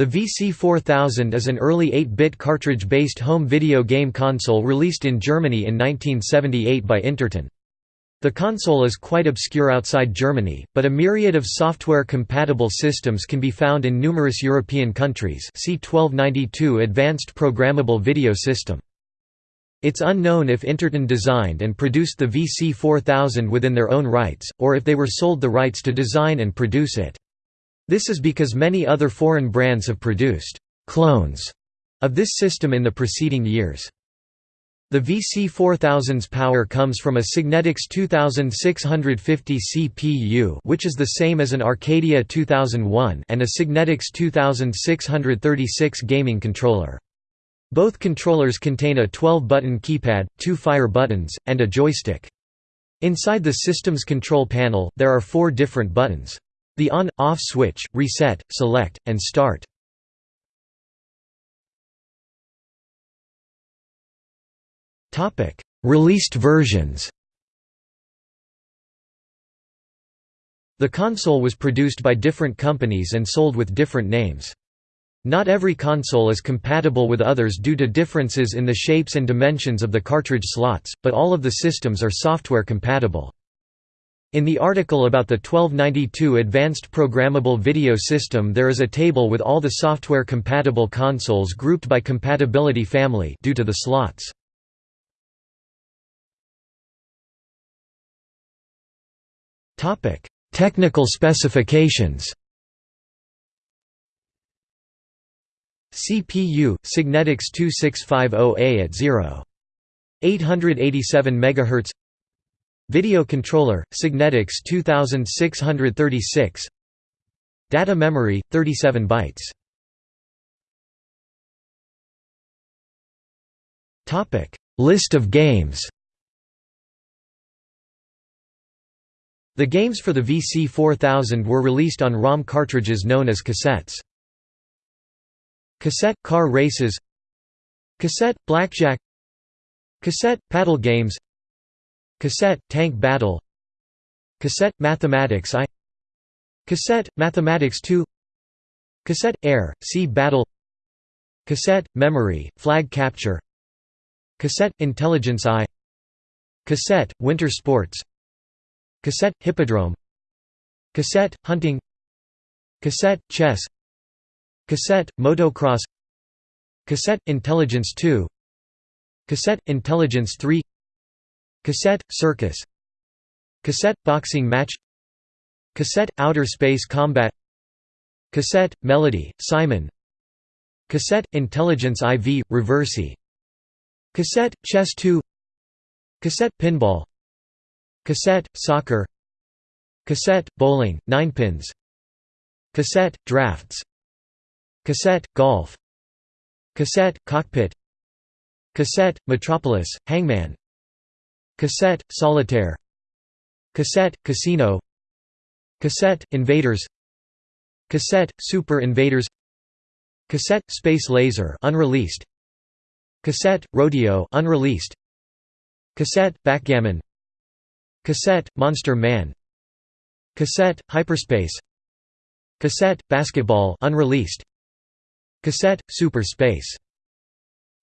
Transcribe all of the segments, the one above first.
The VC4000 is an early 8-bit cartridge-based home video game console released in Germany in 1978 by Interton. The console is quite obscure outside Germany, but a myriad of software-compatible systems can be found in numerous European countries see 1292 Advanced Programmable Video System. It's unknown if Interton designed and produced the VC4000 within their own rights, or if they were sold the rights to design and produce it. This is because many other foreign brands have produced «clones» of this system in the preceding years. The VC4000's power comes from a Signetics 2650 CPU which is the same as an Arcadia 2001 and a Signetics 2636 gaming controller. Both controllers contain a 12-button keypad, two fire buttons, and a joystick. Inside the system's control panel, there are four different buttons. The on-off switch, reset, select, and start. Released versions The console was produced by different companies and sold with different names. Not every console is compatible with others due to differences in the shapes and dimensions of the cartridge slots, but all of the systems are software compatible. In the article about the 1292 Advanced Programmable Video System there is a table with all the software-compatible consoles grouped by compatibility family due to the slots. Technical specifications CPU Signetics 2650A at 0. 887 MHz Video controller Signetics 2636 Data memory 37 bytes. List of games. The games for the VC4000 were released on ROM cartridges known as cassettes. Cassette – car races. Cassette – blackjack. Cassette – paddle games Cassette – tank battle. Cassette – mathematics I. Cassette – mathematics 2 Cassette – air, sea battle. Cassette – memory, flag capture. Cassette – intelligence I. Cassette – winter sports. Cassette – hippodrome. Cassette – hunting. Cassette – chess. Cassette – motocross. Cassette – intelligence 2 Cassette – intelligence 3 Cassette – circus. Cassette – boxing match. Cassette – outer space combat. Cassette – melody, Simon. Cassette – intelligence IV, reversi Cassette – chess 2 Cassette – pinball. Cassette, soccer. Cassette, bowling, ninepins Cassette, drafts. Cassette, golf. Cassette, cockpit. Cassette, metropolis, hangman Cassette, solitaire. Cassette, casino. Cassette, invaders. Cassette, super invaders. Cassette, space laser unreleased. Cassette, rodeo unreleased. Cassette, backgammon. Cassette, Monster Man. Cassette, Hyperspace. Cassette, Basketball unreleased. Cassette, Super Space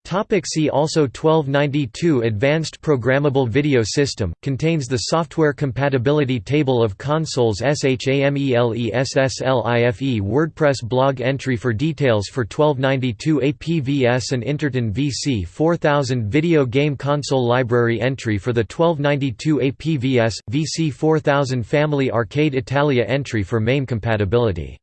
Topic see also 1292 Advanced Programmable Video System, contains the software compatibility table of consoles SHAMELESSLIFE WordPress blog entry for details for 1292 APVS and Interton VC 4000 Video Game Console Library entry for the 1292 APVS, VC 4000 Family Arcade Italia entry for MAME compatibility